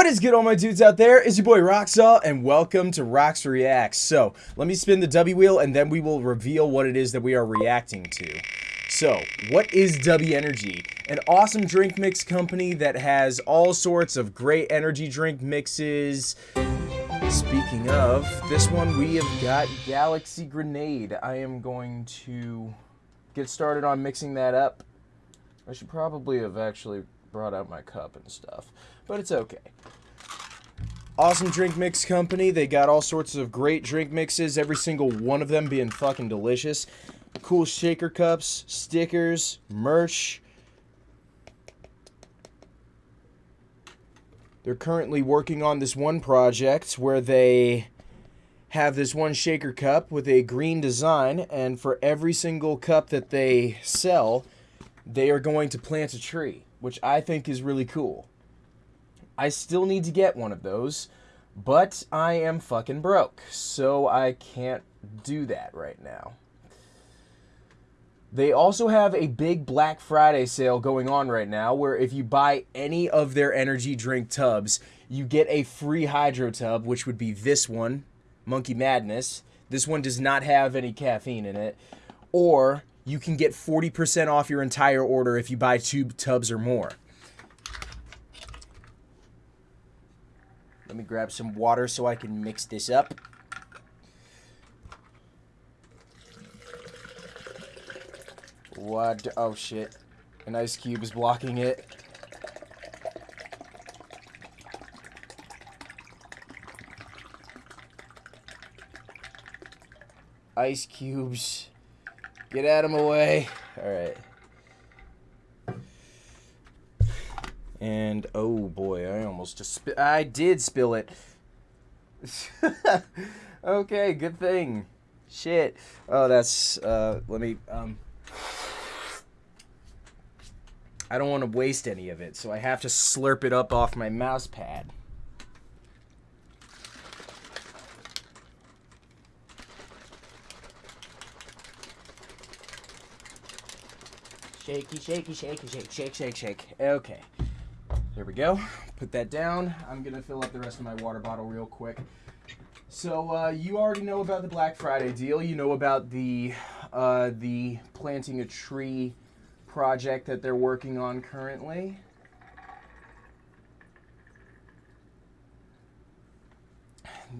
What is good, all my dudes out there? It's your boy Roxalt, and welcome to Rox Reacts. So, let me spin the W wheel, and then we will reveal what it is that we are reacting to. So, what is W Energy? An awesome drink mix company that has all sorts of great energy drink mixes. Speaking of, this one we have got Galaxy Grenade. I am going to get started on mixing that up. I should probably have actually brought out my cup and stuff, but it's okay. Awesome drink mix company. They got all sorts of great drink mixes, every single one of them being fucking delicious. Cool shaker cups, stickers, merch. They're currently working on this one project where they have this one shaker cup with a green design, and for every single cup that they sell, they are going to plant a tree, which I think is really cool. I still need to get one of those, but I am fucking broke, so I can't do that right now. They also have a big Black Friday sale going on right now where if you buy any of their energy drink tubs, you get a free hydro tub, which would be this one, Monkey Madness. This one does not have any caffeine in it. Or you can get 40% off your entire order if you buy two tubs or more. Let me grab some water so I can mix this up. What? Oh shit. An ice cube is blocking it. Ice cubes. Get out of my way. Alright. And oh boy, I almost just I did spill it. okay, good thing. Shit. Oh, that's uh let me um I don't want to waste any of it, so I have to slurp it up off my mouse pad. Shaky, shaky, shaky, shake, shake, shake, shake. Okay. There we go. Put that down. I'm going to fill up the rest of my water bottle real quick. So, uh, you already know about the Black Friday deal. You know about the, uh, the planting a tree project that they're working on currently.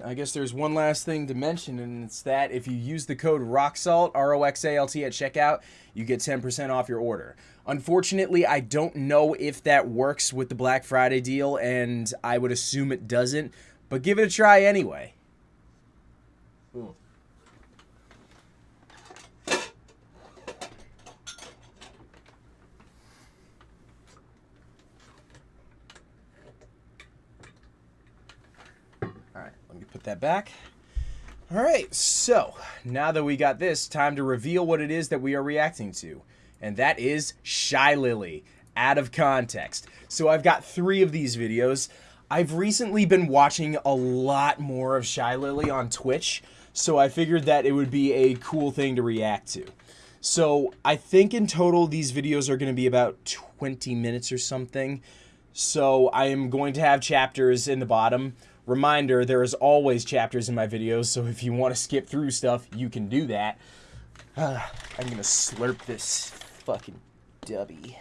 I guess there's one last thing to mention, and it's that if you use the code ROXALT, R O X A L T, at checkout, you get 10% off your order. Unfortunately, I don't know if that works with the Black Friday deal, and I would assume it doesn't, but give it a try anyway. Ooh. Put that back. All right, so now that we got this, time to reveal what it is that we are reacting to. And that is Shy Lily, out of context. So I've got three of these videos. I've recently been watching a lot more of Shy Lily on Twitch, so I figured that it would be a cool thing to react to. So I think in total these videos are going to be about 20 minutes or something. So I am going to have chapters in the bottom Reminder, there is always chapters in my videos, so if you want to skip through stuff, you can do that. Uh, I'm gonna slurp this fucking dubby.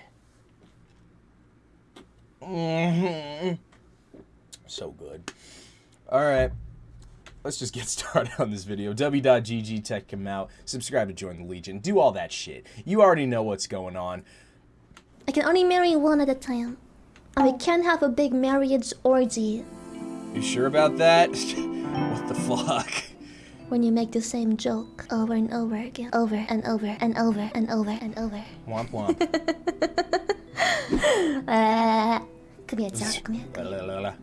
Mm -hmm. So good. Alright. Let's just get started on this video. W.GG Tech come out. Subscribe to join the Legion. Do all that shit. You already know what's going on. I can only marry one at a time. And we can't have a big marriage orgy. You sure about that? what the fuck? When you make the same joke over and over again, over and over and over and over and over. Womp womp. uh, come here, Jack. Come here. Come here.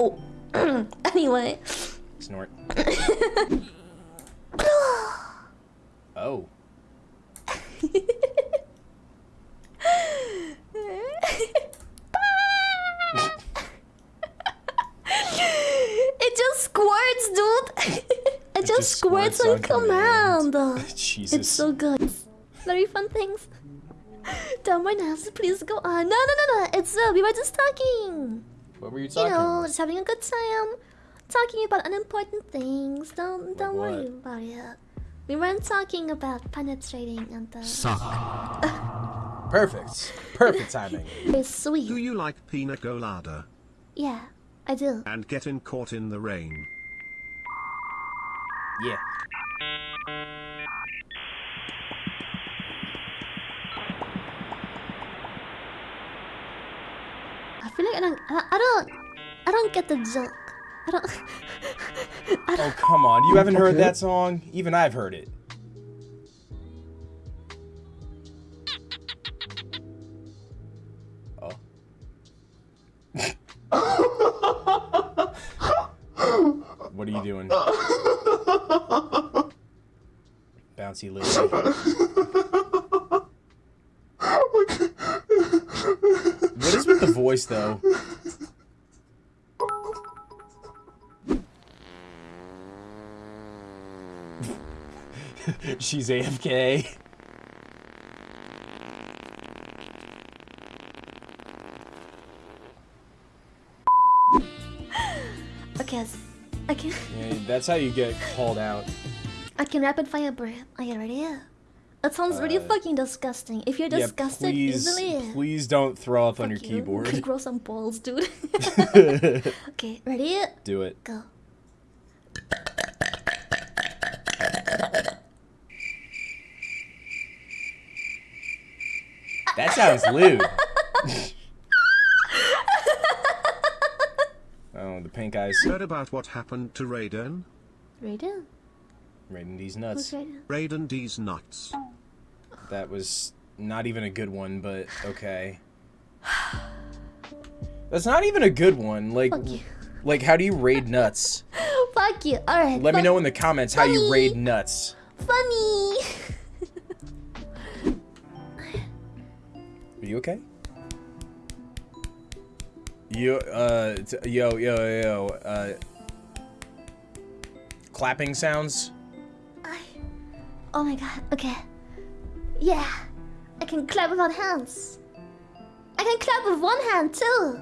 oh. anyway. Snort. oh. just squirts dude. it, it, just, squirts, squirts on command. command. Jesus. It's so good. Very fun things. done right now, so please go on. No, no, no, no. It's uh, we were just talking. What were you talking? You talking know, just having a good time, talking about unimportant things. Don't don't what? worry about it. We weren't talking about penetrating and the Perfect. Perfect timing. it's sweet. Do you like pina colada Yeah, I do. and getting caught in the rain? Yeah. I feel like I don't, I, I don't, I don't get the joke. I don't. I don't Oh, come on. You haven't heard that song? Even I've heard it. What are you doing? Bouncy Lily. What is with the voice, though? She's AFK. Can, Yeah, that's how you get called out. I can rapid fire breath. Are you ready? That sounds really Uh, fucking disgusting. If you're Yeah, disgusted please, easily, please don't throw up on your you. keyboard. grow some balls, dude. okay, ready? Do it. Go. That sounds lewd. oh, the pink eyes. Heard about what happened to Raiden? Raiden? Raiding these Who's nuts. Raiden? Raiden D's nuts. That was not even a good one, but okay. That's not even a good one. Like, Fuck you. like how do you raid nuts? Fuck you. Alright. Let me know in the comments how you raid nuts. Funny. Are you okay? You, uh, yo, yo, yo, uh, clapping sounds? I... Oh my god. Okay. Yeah. I can clap without hands. I can clap with one hand too.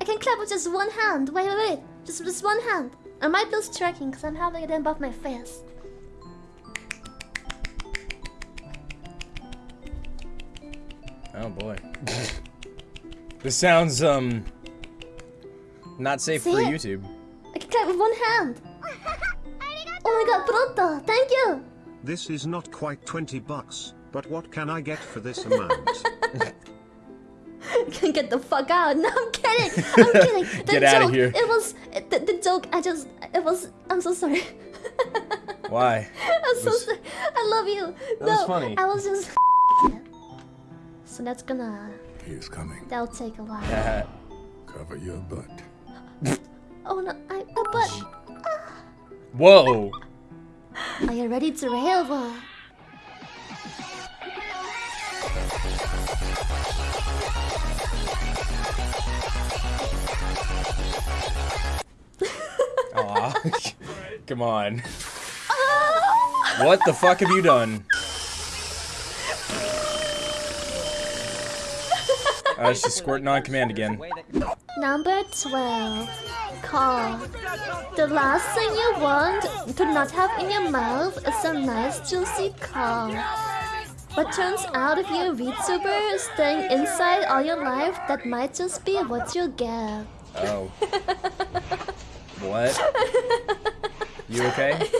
I can clap with just one hand. Wait, wait, wait. Just just one hand. I might lose tracking because I'm having it above my face. Oh boy. this sounds, um, not safe See for it? YouTube. I can clap with one hand. Oh my god, pronto. Thank you. This is not quite 20 bucks, but what can I get for this amount? can get the fuck out. No, I'm kidding. I'm kidding. The Get outta joke, here. It was the, the joke. I just it was. I'm so sorry. Why? I'm so sorry. I love you. That no, was funny. I was just. So that's gonna. He is coming. That'll take a while. Cover your butt. Oh no, I. Uh, but whoa. are you ready to rail? Aw. Come on. What the fuck have you done? Uh, she's squirting on command again. Number twelve. Call. The last thing you want to not have in your mouth is a nice juicy call. But turns out if you're a VTuber staying inside all your life, that might just be what you get. Oh. What? You okay?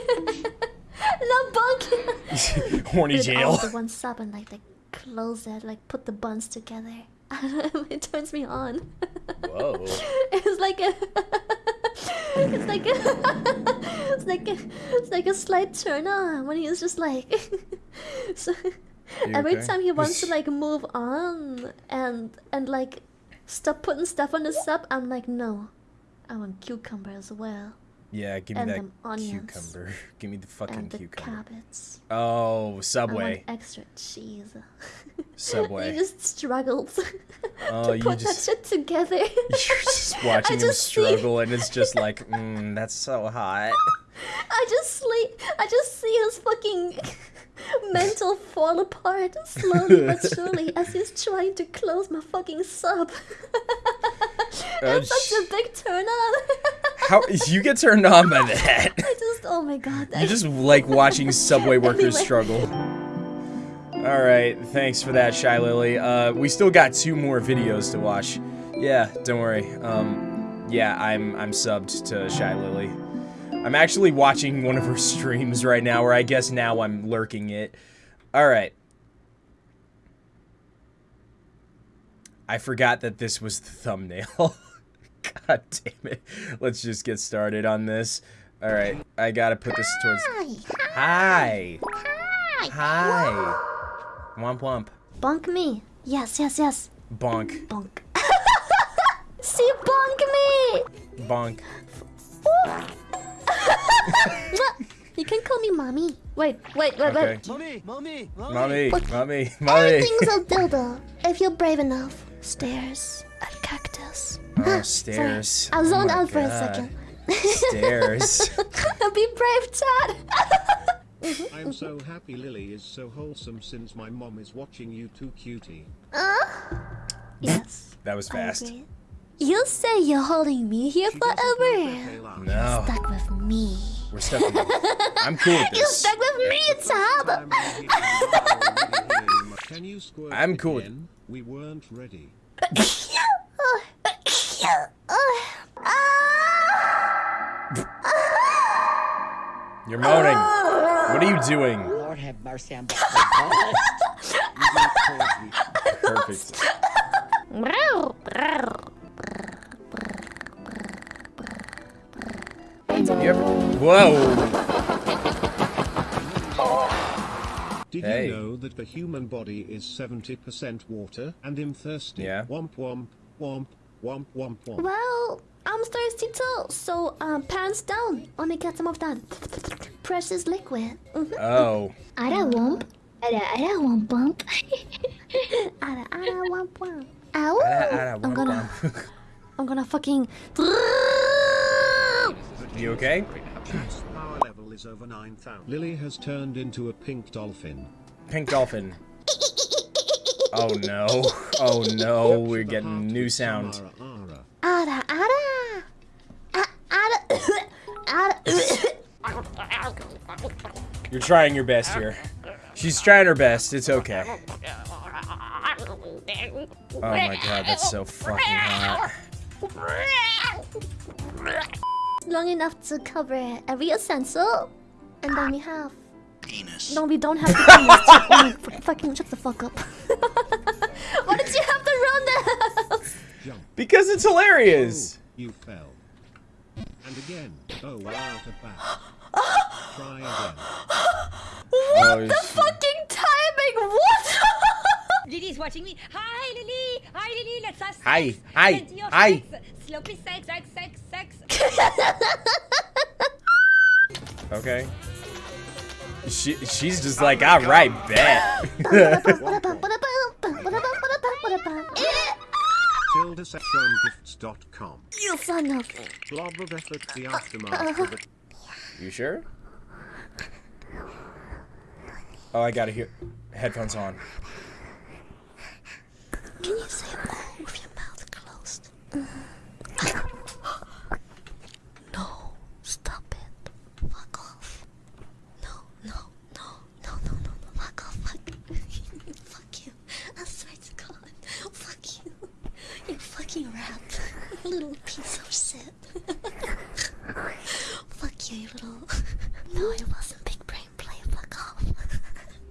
No bunk! Horny Put it all jail. into one sub and like close it, like put the buns together. I don't know, it turns me on. Whoa. it's like a it's like a it's like a it's like a slight turn on when he's just like so every okay? time he wants to like move on and and like stop putting stuff on the sub i'm like no i want cucumber as well Yeah, give me And that onions. cucumber. Give me the fucking and the cucumber. Oh, i want Subway. extra cheese Subway. you just struggled Oh, to you put just- that shit together You're just watching him just see- struggle, and it's just like, mm, that's so hot. I just sleep. I just see his fucking. mental fall apart slowly but surely as he's trying to close my fucking sub. Uh, That's such a big turn on. How you get turned on by that? I just, oh my god. You just like watching subway workers Anyway. struggle. All right, thanks for that, Shy Lily. Uh, we still got two more videos to watch. Yeah, don't worry. Um, yeah, I'm I'm subbed to Shy Lily. I'm actually watching one of her streams right now, or I guess now I'm lurking it. All right. I forgot that this was the thumbnail. God damn it. Let's just get started on this. All right, I gotta put this towards. Hi. Hi. Hi. Womp womp. Bonk me. Yes, yes, yes. Bonk. Bonk. See, bonk me. Bonk. You can call me mommy. Wait, wait, wait, Okay. wait. Mommy, mommy, mommy. Mommy. What? Mommy. Mommy. Everything's a dildo. If you're brave enough. Stairs and cactus. Oh, Sorry. stairs. I Oh zoned my out for a God. second. Stairs. Be brave, Chad. I'm so happy Lily is so wholesome since my mom is watching you too cutie. Uh-huh. yes. That was fast. agree. You say you're holding me here She forever. that they laugh. No. Stuck with me. We're stuck with I'm cool with this. You're stuck with me, Tab. I'm really here, I'm really here. Can you squirt I'm cool again? We weren't ready. Uh, uh, uh. You're moaning. What are you doing? Lord have mercy, I'm Perfect. You ever... Whoa. Did Hey. you know that the human body is 70% water and I'm thirsty? Yeah. Womp womp womp womp womp womp. Well, I'm thirsty too, so um, pants down. Let me get some of that precious liquid. Oh. Ada womp. Ada ada womp womp. ada ada womp womp. Ow! Ada, ada, I'm womp, gonna, womp. I'm gonna fucking. You okay? Power level is over 9000. Lily has turned into a pink dolphin. Pink dolphin. Oh no. Oh no. We're getting new with sound. Samara Ara. Ada ada. Ada. Ada. You're trying your best here. She's trying her best. It's okay. Oh my god, that's so fucking hot. Long enough to cover every essential, and then we have. Penis. No, we don't have the penis. my, fucking shut the fuck up. Why did you have to run that? Jump. Because it's hilarious. Oh, you fell. And again. Oh, we're out of back. Try again. Oh, she- fucking timing. What? Lily's watching me. Hi, Lily. Hi, Lily. Let's have sex. Hi, hi, hi. Sex. Sloppy sex, sex, sex, sex. Okay. She she's just oh like, all right, bet. Eh? TildaSexRoamGifts.com. you son of. Blob of effort the uh, aftermath uh, of it. you sure? Oh, I gotta hear headphones on. Can you say oh with your mouth closed? no, stop it. Fuck off. No, no, no, no, no, no, no. Fuck off. Fuck, fuck you. I swear to God. Fuck you. You fucking rat. Little piece of shit. fuck you, you little. No, it wasn't big brain play. Fuck off.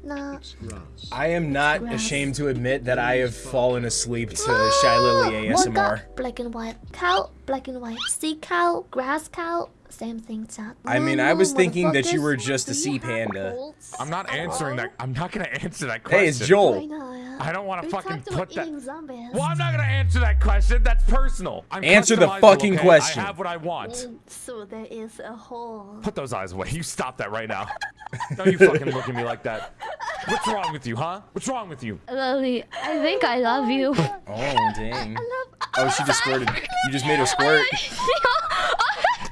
no. I am not Grass. ashamed to admit that I have fallen asleep to Shy Lily Woke ASMR. up, black and white. Cow, black and white. Sea cow, grass cow, same thing, chat. I mean, I was thinking that you were just a sea panda. I'm not answering that. I'm not gonna answer that question. Hey, it's Joel. I don't want to fucking put that. eating zombies. Well, I'm not gonna answer that question. That's personal. I'm Answer the fucking okay? question. I have what I want. So there is a hole. Put those eyes away. You stop that right now. Don't you fucking look at me like that. What's wrong with you, huh? What's wrong with you? Lily, I think I love you. Oh, dang. Oh, oh she just squirted. You just made her squirt.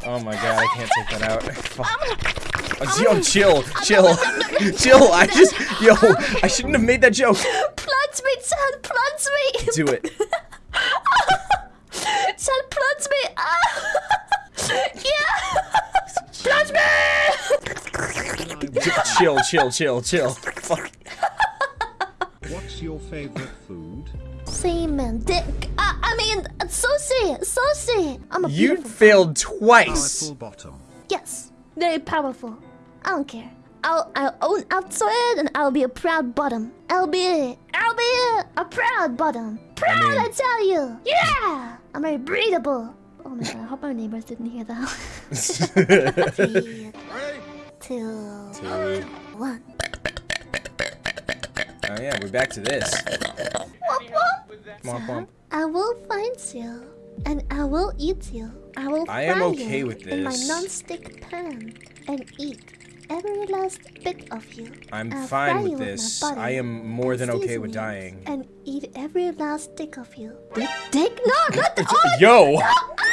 Oh my god, I can't take that out. Fuck. Yo, chill, chill, chill. I just, yo, I shouldn't have made that joke. Plunge me, Chan, me! Do it. Chan, plunge me! Ah! yeah! plunge me! Chill, chill, chill, chill. Fuck. What's your favorite food? Semen, dick. Uh, I mean, sushi, sushi. I'm a You failed twice. Powerful bottom. Yes, very powerful. I don't care. I'll I'll own up to it, and I'll be a proud bottom. I'll be I'll be a proud bottom. Proud, I, mean- tell you. Yeah, I'm very breathable. Oh my god, I hope my neighbors didn't hear that. Three, two, one. Oh yeah, we're back to this. Womp womp. Womp womp. I will find you, and I will eat you. I will I am fry okay you with in my this. non-stick pan and eat every last bit of you. I'm I'll fine with this. I am more than okay with dying. And eat every last stick of you. Dick? Dick? No, not the oh, Yo, Ah!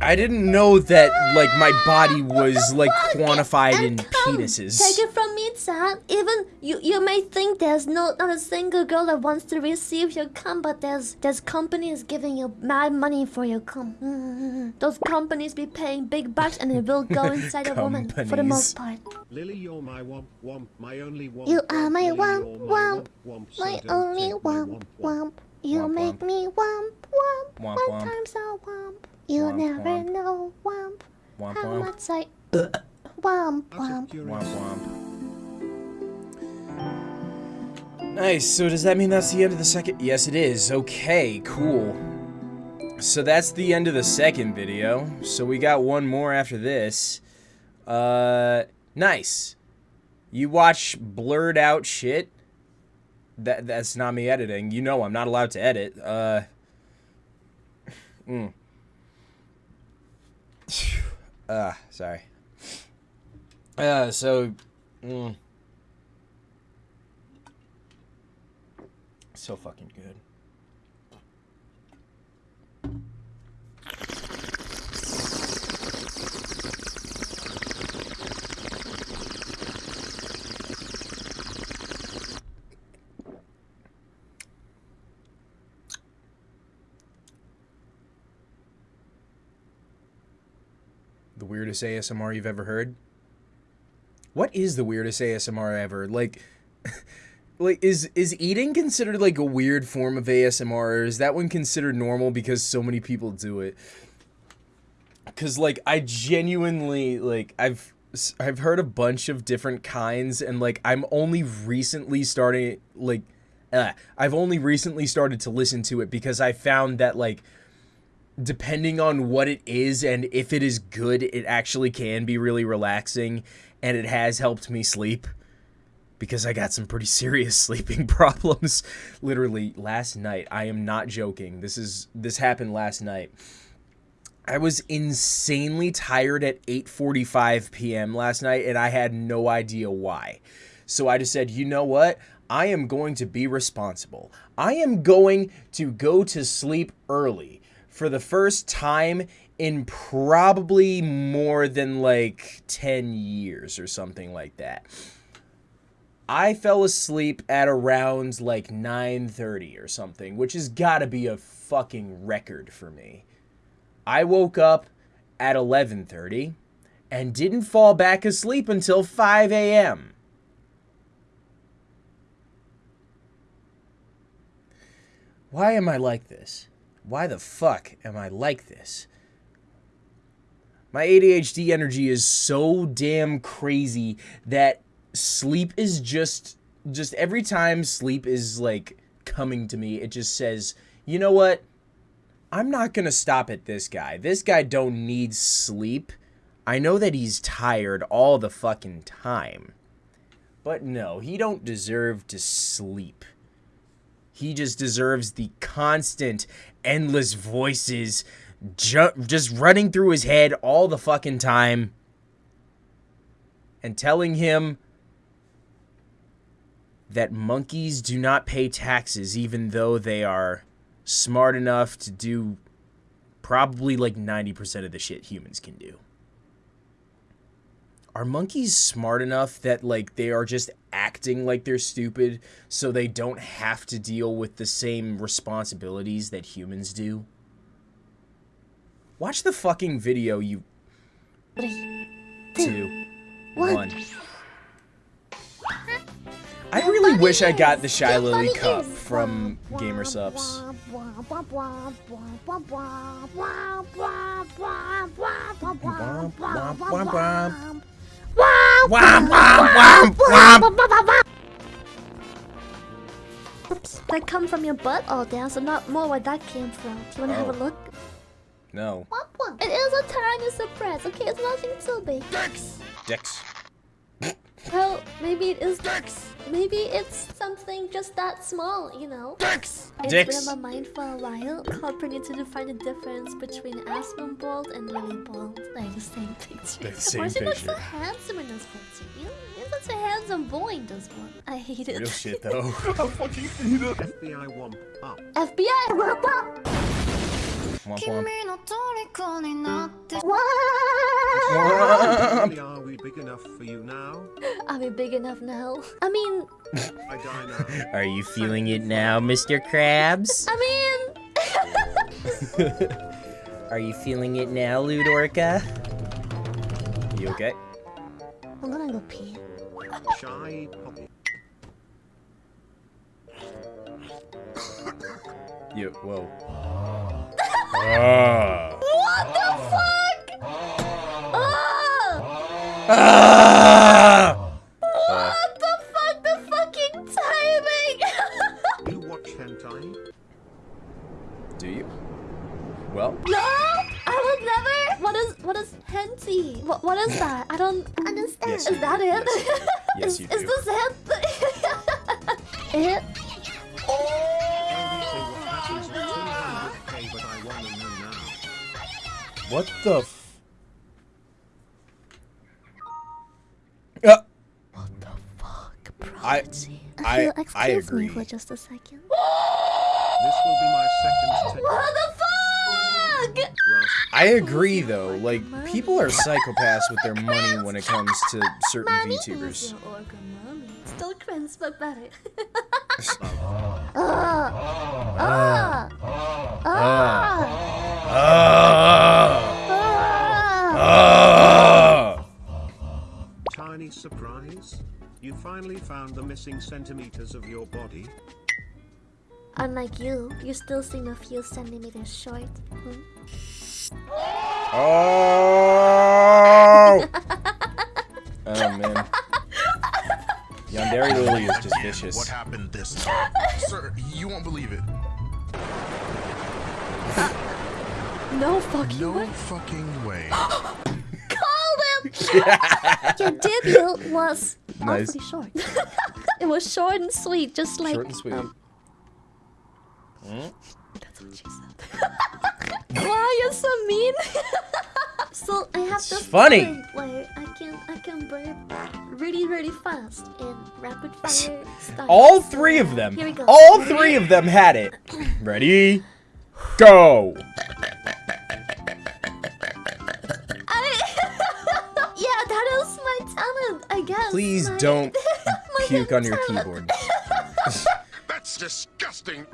I didn't know that like my body was like quantified in penises. Take it from me, Chad. Even you, you may think there's no not a single girl that wants to receive your cum, but there's there's companies giving you mad money for your cum. Mm. Those companies be paying big bucks, and it will go inside a woman for the most part. Lily, you're my womp womp, my only womp. You are my Lily, womp womp, womp, so my don't only take my womp womp. You Womp make womp. me womp womp. Womp One womp. time so womp. You Womp never womp. know womp. Womp How womp. much I womp Out of womp. curiosity, Womp womp. Nice. So does that mean that's the end of the second? Yes, it is. Okay, cool. So that's the end of the second video. So we got one more after this. Uh, nice. You watch blurred out shit. That that's not me editing. You know I'm not allowed to edit. Uh. Mm. Uh, sorry. Uh, so. Mm. So fucking good. The weirdest ASMR you've ever heard? What is the weirdest ASMR ever? Like like is is eating considered like a weird form of ASMR or is that one considered normal because so many people do it? Cuz like I genuinely like I've I've heard a bunch of different kinds and like I'm only recently starting like uh, I've only recently started to listen to it because I found that like depending on what it is and if it is good, it actually can be really relaxing and it has helped me sleep because I got some pretty serious sleeping problems literally last night. I am not joking. This is this happened last night. I was insanely tired at 8:45 p.m. last night and I had no idea why. So I just said, "You know what? I am going to be responsible. I am going to go to sleep early for the first time in probably more than like 10 years or something like that." I fell asleep at around like 9:30 or something, which has got to be a fucking record for me. I woke up at 11:30 and didn't fall back asleep until 5 a.m. Why am I like this? Why the fuck am I like this? My ADHD energy is so damn crazy that sleep is just just every time sleep is like coming to me, it just says, "You know what? I'm not going to stop at this guy. This guy don't need sleep. I know that he's tired all the fucking time. But no, he don't deserve to sleep. He just deserves the constant, endless voices ju- just running through his head all the fucking time and telling him that monkeys do not pay taxes even though they are smart enough to do probably like 90% of the shit humans can do. are monkeys smart enough that like they are just acting like they're stupid so they don't have to deal with the same responsibilities that humans do? Watch the fucking video, you Three, two, one. one. I really wish I got the Shy Your Lily cup is- from GamerSupps. Oops, that come from your butt all down, so not more where that came from. Do you wanna have a Oh. look? No. It is a tiny surprise, okay? It's nothing too big. Dex! Dex. Well, maybe it is Dex. Maybe it's something just that small, you know? Dex! It's Dex. been on my mind for a while. Corporate needs to define the difference between Aspen Bald and Lily Bald. Like the same picture. They're the Of same course, he looks so handsome in this picture. You know, he's such a handsome boy in this one. I hate it. Real shit though. FBI womp up. FBI, whoop up! FBI womp. Really, are we big enough for you now? Are we big enough now? I mean, I. Are you feeling it now, Mr. Krabs? I mean, Are you feeling it now, Ludorka? You okay? I'm gonna go pee. Shy poppy. You, whoa. What the fuck? Oh! Ah! What the fuck? The fucking timing! You watch hentai? Do you? Well, no, I would never. What is what is henty? What what is that? I don't understand. Yes, is that do. it? Yes, is, you is do. this it? it? Only what the f- uh, What the fuck, I- prodigy? I- feel- I excuse me agree. for just a second. This will be my second tech. What the fuck? I agree though. Like, people are psychopaths with their money when it comes to certain Mommy VTubers. is your organ mommy. Still cringe, but better. Ah! Ah! Ah! Ah. Ah! You finally found the missing centimeters of your body. Unlike you, you still seem a few centimeters short. Hmm? Oh! oh man. Yandere Lily is just vicious. What happened this time? Sir, you won't believe it. No fucking No way. fucking way. Called him! Your debut was Nice. awfully short. it was short and sweet, just like. Short and sweet. um, That's what she said. wow, you're so mean. so I have It's this funny. where I can I can burp really really fast in rapid fire style. All three of them. Here we go. All three of them had it. Ready? Go. I guess. Please My- don't puke on your keyboard. That's disgusting.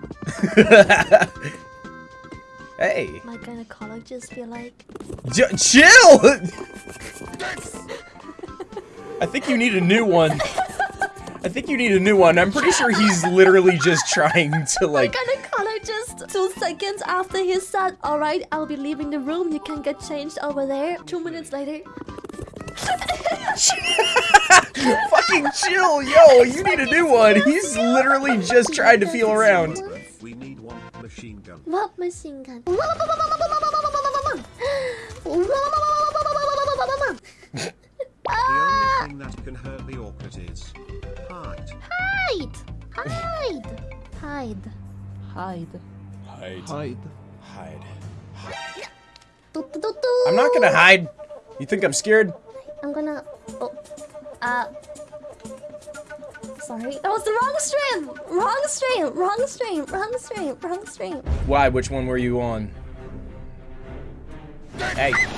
Hey, My gynecologist be like, J- chill. I think you need a new one. I think you need a new one. I'm pretty sure he's literally just trying to like. My gynecologist. Two seconds after he said, "All right, I'll be leaving the room. You can get changed over there." Two minutes later, Fucking chill, yo! You need a new one. He's literally just trying to feel around. We need one machine gun. what machine gun? The Ah, only thing that can hurt the orchid is height. hide, hide, hide. Hide. Hide. Hide. Do. I'm not gonna hide. You think I'm scared? I'm gonna. Oh, uh. Sorry, that was the wrong stream. Wrong stream. Wrong stream. Wrong stream. Wrong stream. Why? Which one were you on? Hey. Can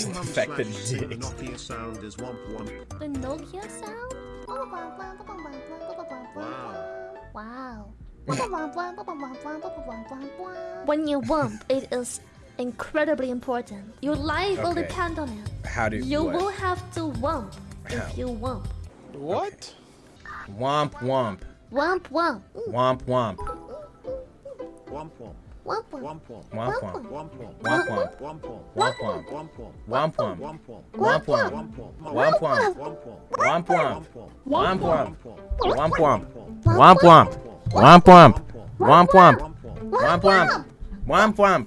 you mum fact that slash it. Nokia sound is womp womp. The Nokia sound? Wow. Wow. when you wump, it is incredibly important. Your life will depend on it. How do You what? will have to wump How? if you wump. What? Womp womp. Wump wump. Womp womp. Womp womp. Wump wump. Womp womp. Womp womp. Womp womp. Womp womp. Womp womp. Womp womp. Womp womp. Womp womp. Womp womp. Womp womp. Womp womp. Womp womp. Womp womp. Womp womp. Womp Womp womp. womp. Womp womp. Womp womp. Womp womp. Womp womp. Womp womp.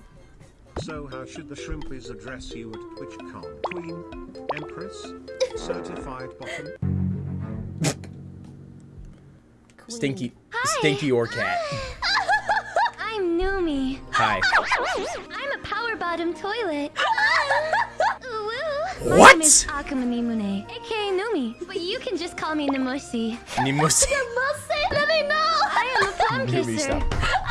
So how should the shrimpies address you at which TwitchCon? Queen, Empress, Certified Bottom? Stinky. Stinky or cat. I'm Numi. Hi. I'm a power bottom toilet. My What? name is Akuma Nihmune, aka Numi, but you can just call me Namushi. Nimusi. Namushi? Let me know. I am a palm Numi,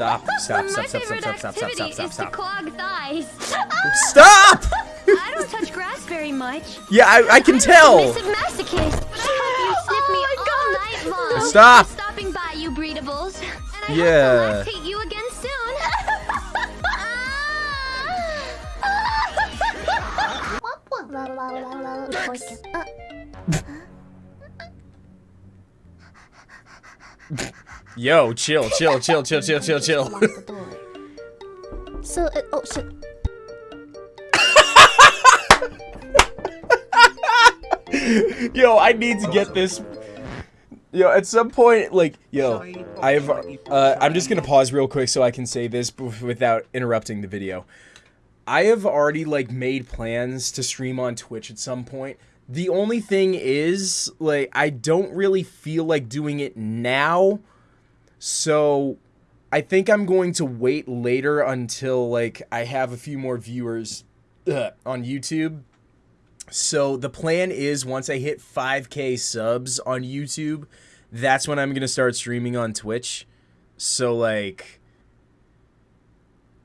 kisser. stop. Stop. Stop. My Stop. Stop. favorite Stop. Stop. Stop. activity Stop. is Stop. to clog thighs. Stop. I don't touch grass very much. Yeah, I, I can tell. Submissive masochist. But I hope you sniff me oh all night long. Stop. Stopping by, you breedables. And I Yeah. hope to lactate Yo, chill, chill, chill, chill, chill, chill, chill. so, it, oh shit. Yo, I need to get this. Yo, at some point, like, yo, I've, uh, I'm just gonna pause real quick so I can say this without interrupting the video. I have already, like, made plans to stream on Twitch at some point. The only thing is, like, I don't really feel like doing it now. So, I think I'm going to wait later until, like, I have a few more viewers uh, on YouTube so the plan is once I hit 5k subs on YouTube, that's when I'm going to start streaming on Twitch. So like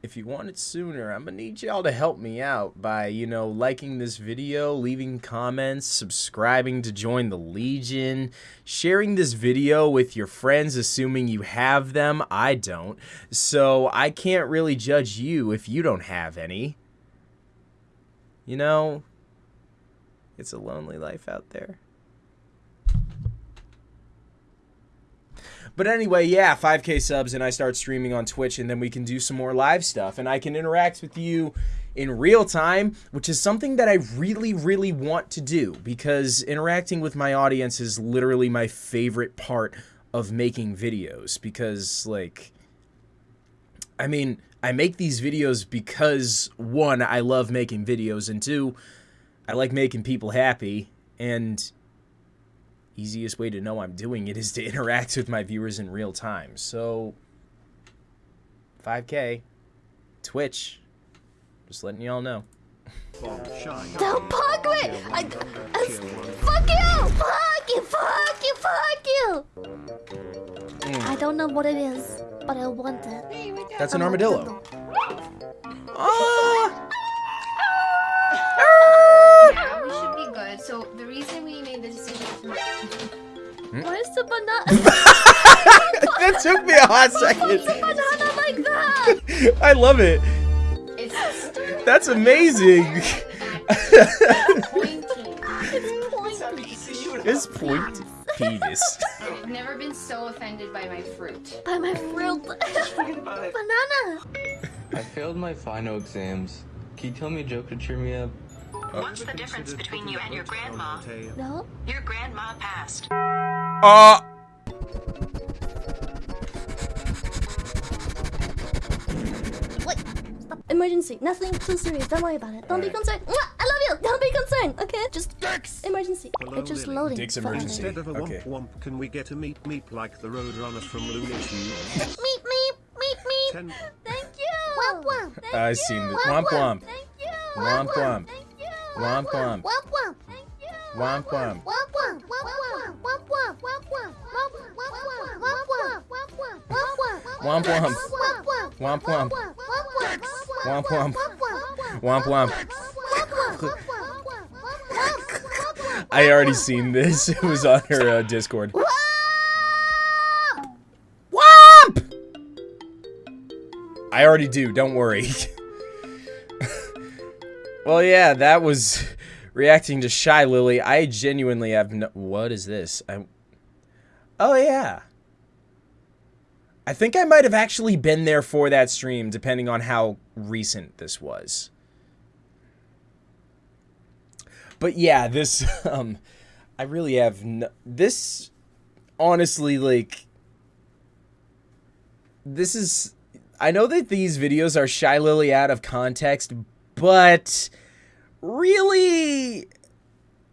if you want it sooner, I'm to need y'all to help me out by, you know, liking this video, leaving comments, subscribing to join the Legion, sharing this video with your friends assuming you have them. I don't. So I can't really judge you if you don't have any. You know, it's a lonely life out there. But anyway, yeah, 5k subs and I start streaming on Twitch and then we can do some more live stuff and I can interact with you in real time, which is something that I really really want to do because interacting with my audience is literally my favorite part of making videos because like I mean, I make these videos because one, I love making videos and two, I like making people happy, and easiest way to know I'm doing it is to interact with my viewers in real time. So, 5K, Twitch, just letting y'all know. Don't punk me! I, I, fuck you! Fuck you! Fuck you! Fuck you! I don't know what it is, but I want it. That's an armadillo. Ah! Yeah, we should be good. So the reason we made the decision Hmm? to Where's the banana? that took me a hot second. banana like that? I love it. it's That's amazing. it's pointy. It's point penis. I've never been so offended by my fruit. By my fruit. banana. I failed my final exams. Can you tell me a joke to cheer me up? What's the difference between you and your grandma? No. Your grandma passed. Uh. Wait. Stop. Emergency. Nothing too serious. Don't worry about it. Don't be concerned. Mwah! I love you. Don't be concerned. Okay. Just emergency. Hello, it's just Lily. loading. Dick's emergency. Instead of a Okay. womp womp, can we get a meep meep like the Roadrunner from Looney Tunes? Meep meep meep meep. Ten- Thank you. Womp womp. Thank I've you. seen this. Womp womp. Thank you. Womp womp. Thank you. Womp womp. Womp womp. Thank you. Womp womp. Womp womp. Womp womp. Womp womp. Womp womp. Womp womp. Womp womp. Womp womp. Womp womp. Womp womp. Womp womp. Womp womp. Womp womp. Womp womp. Womp womp. Womp womp. I already seen this. It was on her uh, Discord. Womp! I already do. Don't worry. Well, yeah, that was reacting to Shylily. I genuinely have no. What is this? I. Oh yeah. I think I might have actually been there for that stream, depending on how recent this was. But yeah, this, um, I really have, no, this, honestly, like, this is, I know that these videos are Shylily out of context, but really,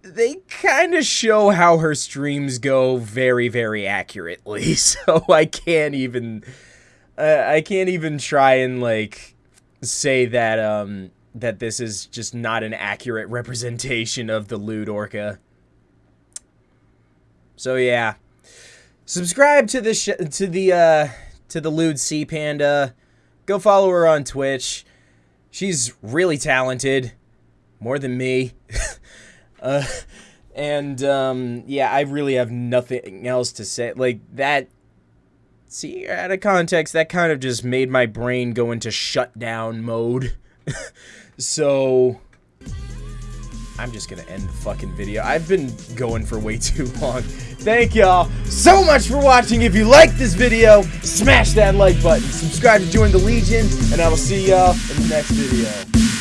they kind of show how her streams go very, very accurately. So I can't even, uh, I can't even try and like say that um that this is just not an accurate representation of the lewd orca. So yeah, subscribe to the to the uh to the lewd sea panda. Go follow her on Twitch. She's really talented, more than me. Uh, and um, yeah, I really have nothing else to say. Like that. See, out of context, that kind of just made my brain go into shutdown mode. so I'm just gonna end the fucking video. I've been going for way too long. Thank y'all so much for watching. If you liked this video, smash that like button. Subscribe to join the Legion, and I will see y'all in the next video.